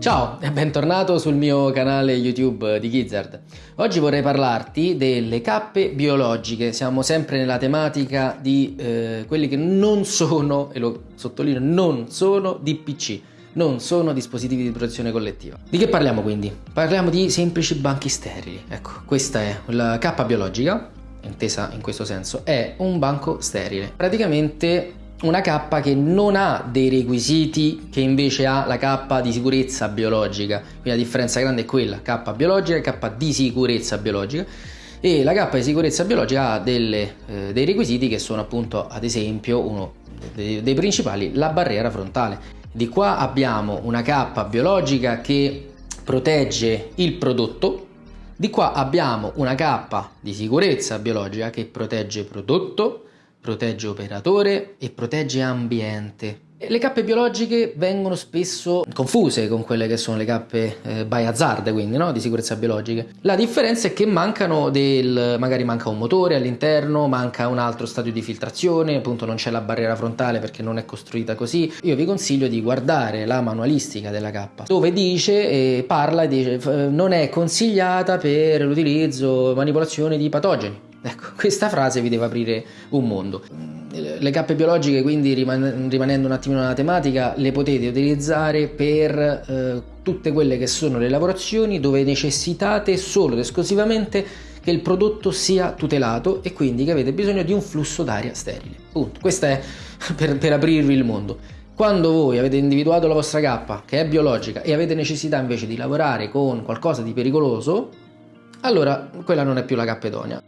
Ciao e bentornato sul mio canale YouTube di Gizzard. Oggi vorrei parlarti delle cappe biologiche. Siamo sempre nella tematica di eh, quelli che non sono, e lo sottolineo, non sono DPC, non sono dispositivi di protezione collettiva. Di che parliamo quindi? Parliamo di semplici banchi sterili. Ecco, questa è la cappa biologica, intesa in questo senso, è un banco sterile. Praticamente una K che non ha dei requisiti che invece ha la K di sicurezza biologica, quindi la differenza grande è quella, K biologica e K di sicurezza biologica. E la K di sicurezza biologica ha delle, eh, dei requisiti che sono appunto ad esempio uno dei, dei principali la barriera frontale. Di qua abbiamo una K biologica che protegge il prodotto. Di qua abbiamo una K di sicurezza biologica che protegge il prodotto protegge operatore e protegge ambiente. Le cappe biologiche vengono spesso confuse con quelle che sono le cappe eh, by hazard, quindi no? di sicurezza biologica. La differenza è che mancano del, magari manca un motore all'interno, manca un altro stadio di filtrazione, appunto non c'è la barriera frontale perché non è costruita così. Io vi consiglio di guardare la manualistica della cappa, dove dice e parla e dice non è consigliata per l'utilizzo manipolazione di patogeni Ecco, questa frase vi deve aprire un mondo. Le cappe biologiche, quindi rimanendo un attimo nella tematica, le potete utilizzare per eh, tutte quelle che sono le lavorazioni dove necessitate solo ed esclusivamente che il prodotto sia tutelato e quindi che avete bisogno di un flusso d'aria sterile. Punto. Questo è per, per aprirvi il mondo. Quando voi avete individuato la vostra cappa, che è biologica, e avete necessità invece di lavorare con qualcosa di pericoloso, allora quella non è più la cappa idonea.